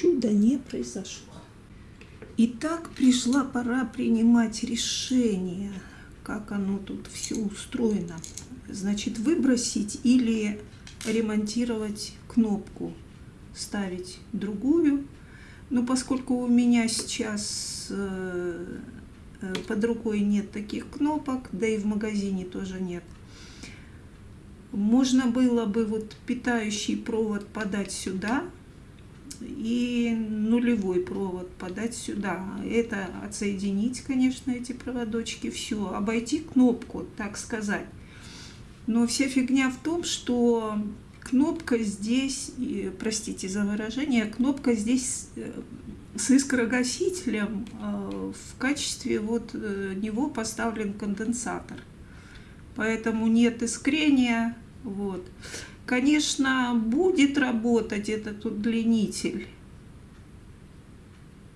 чудо не произошло. Итак, пришла пора принимать решение, как оно тут все устроено. Значит, выбросить или ремонтировать кнопку, ставить другую. Но поскольку у меня сейчас э, э, под рукой нет таких кнопок, да и в магазине тоже нет, можно было бы вот питающий провод подать сюда и нулевой провод подать сюда. Это отсоединить, конечно, эти проводочки, все, обойти кнопку, так сказать. Но вся фигня в том, что кнопка здесь, простите за выражение, кнопка здесь э, с искрогасителем э, в качестве вот э, него поставлен конденсатор поэтому нет искрения. Вот. Конечно, будет работать этот удлинитель,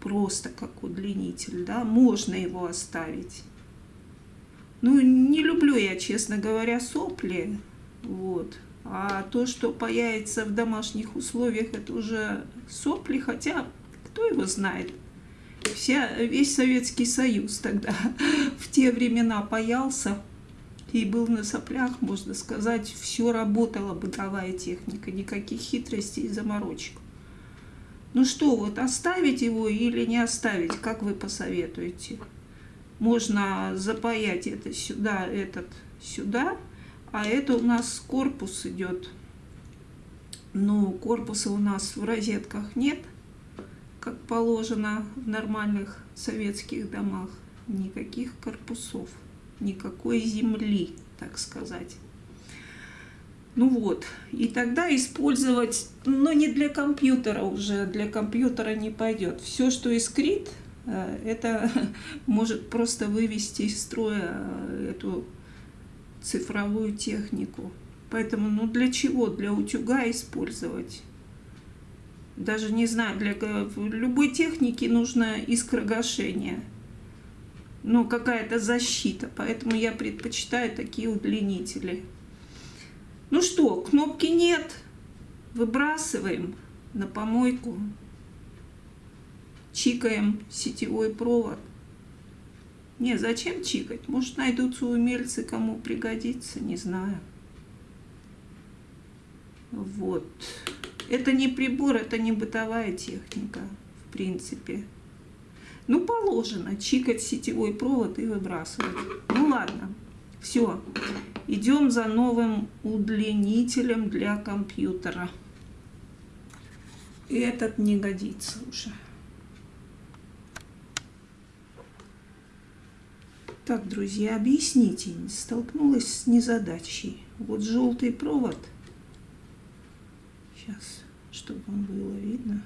просто как удлинитель, да, можно его оставить. Ну, не люблю я, честно говоря, сопли, вот. А то, что появится в домашних условиях, это уже сопли, хотя кто его знает. Вся, весь Советский Союз тогда в те времена паялся и был на соплях, можно сказать, все работала бытовая техника, никаких хитростей и заморочек. Ну что, вот оставить его или не оставить, как вы посоветуете? Можно запаять это сюда, этот сюда, а это у нас корпус идет. Но корпуса у нас в розетках нет, как положено в нормальных советских домах. Никаких корпусов никакой земли, так сказать. Ну вот, и тогда использовать, но не для компьютера уже, для компьютера не пойдет. Все, что искрит, э, это может просто вывести из строя э, эту цифровую технику. Поэтому, ну для чего? Для утюга использовать. Даже не знаю, для любой техники нужно искрогашение ну, какая-то защита. Поэтому я предпочитаю такие удлинители. Ну что, кнопки нет. Выбрасываем на помойку. Чикаем сетевой провод. Не, зачем чикать? Может, найдутся умельцы, кому пригодится, не знаю. Вот. Это не прибор, это не бытовая техника, в принципе. Ну, положено чикать сетевой провод и выбрасывать. Ну, ладно. Все. Идем за новым удлинителем для компьютера. Этот не годится уже. Так, друзья, объясните, столкнулась с незадачей. Вот желтый провод. Сейчас, чтобы вам было видно.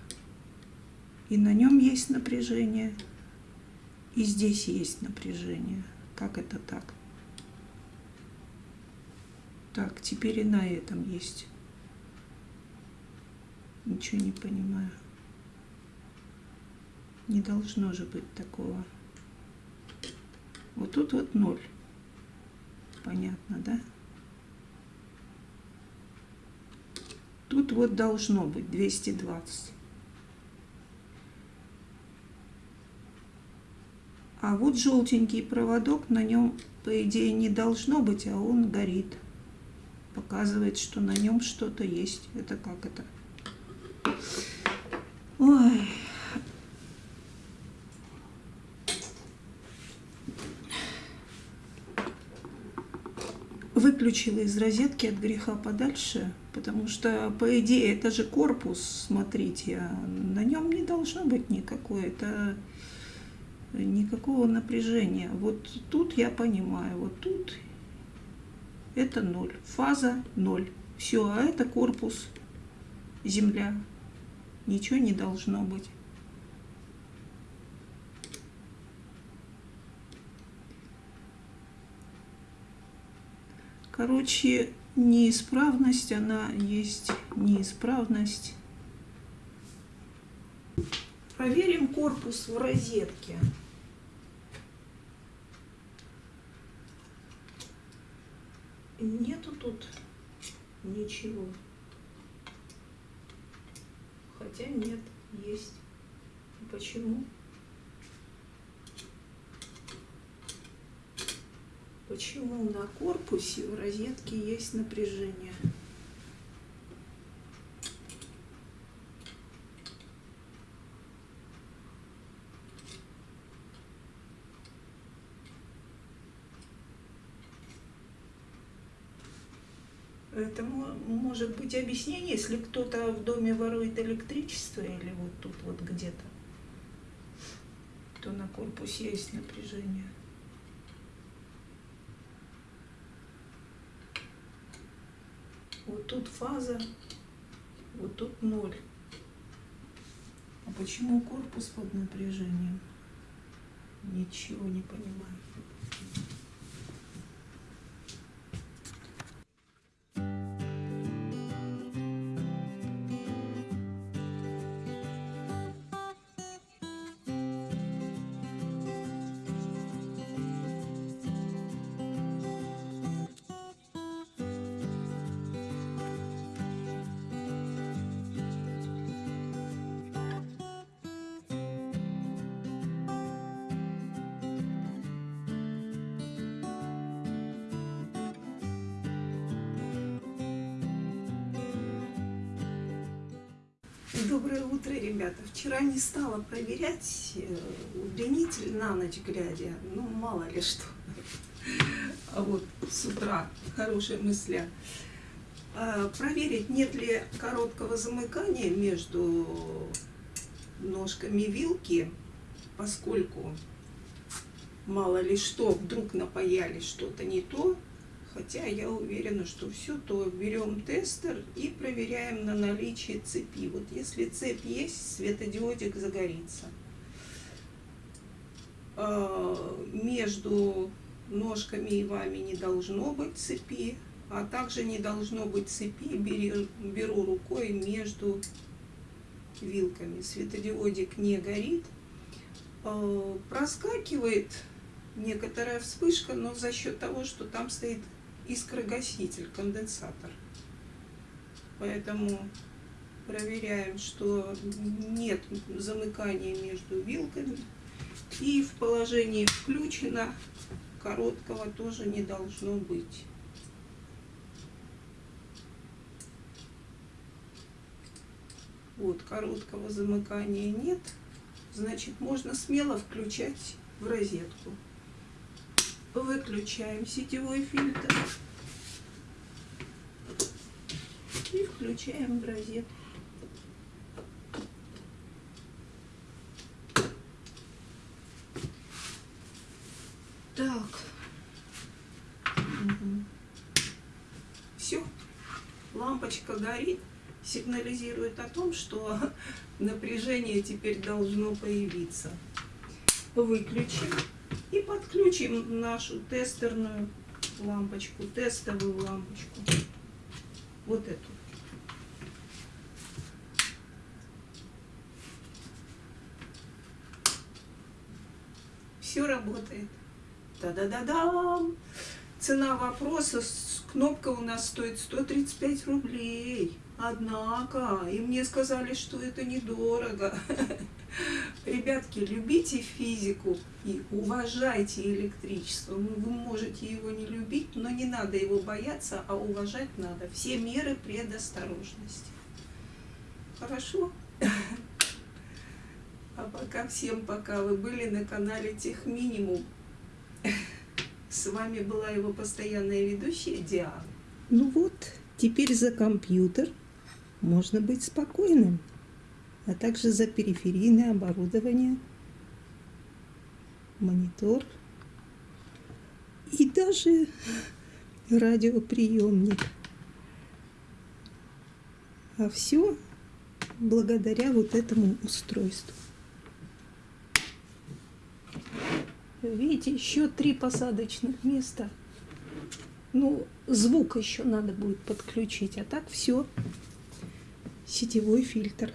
И на нем есть напряжение. И здесь есть напряжение. Как это так? Так, теперь и на этом есть. Ничего не понимаю. Не должно же быть такого. Вот тут вот ноль. Понятно, да? Тут вот должно быть 220. А вот желтенький проводок, на нем, по идее, не должно быть, а он горит. Показывает, что на нем что-то есть. Это как это? Ой. Выключила из розетки от греха подальше, потому что, по идее, это же корпус, смотрите, а на нем не должно быть никакой. Это никакого напряжения. Вот тут я понимаю, вот тут это ноль, фаза ноль. Все, а это корпус, земля. Ничего не должно быть. Короче, неисправность, она есть неисправность. Проверим корпус в розетке. Нету тут ничего. Хотя нет. Есть. Почему? Почему на корпусе в розетке есть напряжение? Это может быть объяснение, если кто-то в доме ворует электричество или вот тут вот где-то, то на корпусе есть напряжение. Вот тут фаза, вот тут ноль. А почему корпус под напряжением? Ничего не понимаю. Доброе утро, ребята. Вчера не стала проверять э, удлинитель на ночь глядя. Ну, мало ли что. А вот с утра хорошая мысля. А, проверить, нет ли короткого замыкания между ножками вилки, поскольку мало ли что, вдруг напаяли что-то не то, хотя я уверена, что все, то берем тестер и проверяем на наличие цепи. Вот если цепь есть, светодиодик загорится. А, между ножками и вами не должно быть цепи, а также не должно быть цепи, беру, рукой между вилками. Светодиодик не горит. А, проскакивает некоторая вспышка, но за счет того, что там стоит искрогаситель, конденсатор. Поэтому проверяем, что нет замыкания между вилками. И в положении включено короткого тоже не должно быть. Вот, короткого замыкания нет. Значит, можно смело включать в розетку. Выключаем сетевой фильтр. И включаем в розетку. Так. Угу. Все. Лампочка горит, сигнализирует о том, что напряжение теперь должно появиться. Выключим. И подключим нашу тестерную лампочку, тестовую лампочку. Вот эту. Все работает. Та-да-да-дам! Цена вопроса, кнопка у нас стоит 135 рублей. Однако, и мне сказали, что это недорого. Ребятки, любите физику и уважайте электричество. Ну, вы можете его не любить, но не надо его бояться, а уважать надо. Все меры предосторожности. Хорошо? А пока всем пока. Вы были на канале Техминимум. С вами была его постоянная ведущая Диана. Ну вот, теперь за компьютер можно быть спокойным а также за периферийное оборудование, монитор и даже радиоприемник. А все благодаря вот этому устройству. Видите, еще три посадочных места. Ну, звук еще надо будет подключить, а так все. Сетевой фильтр.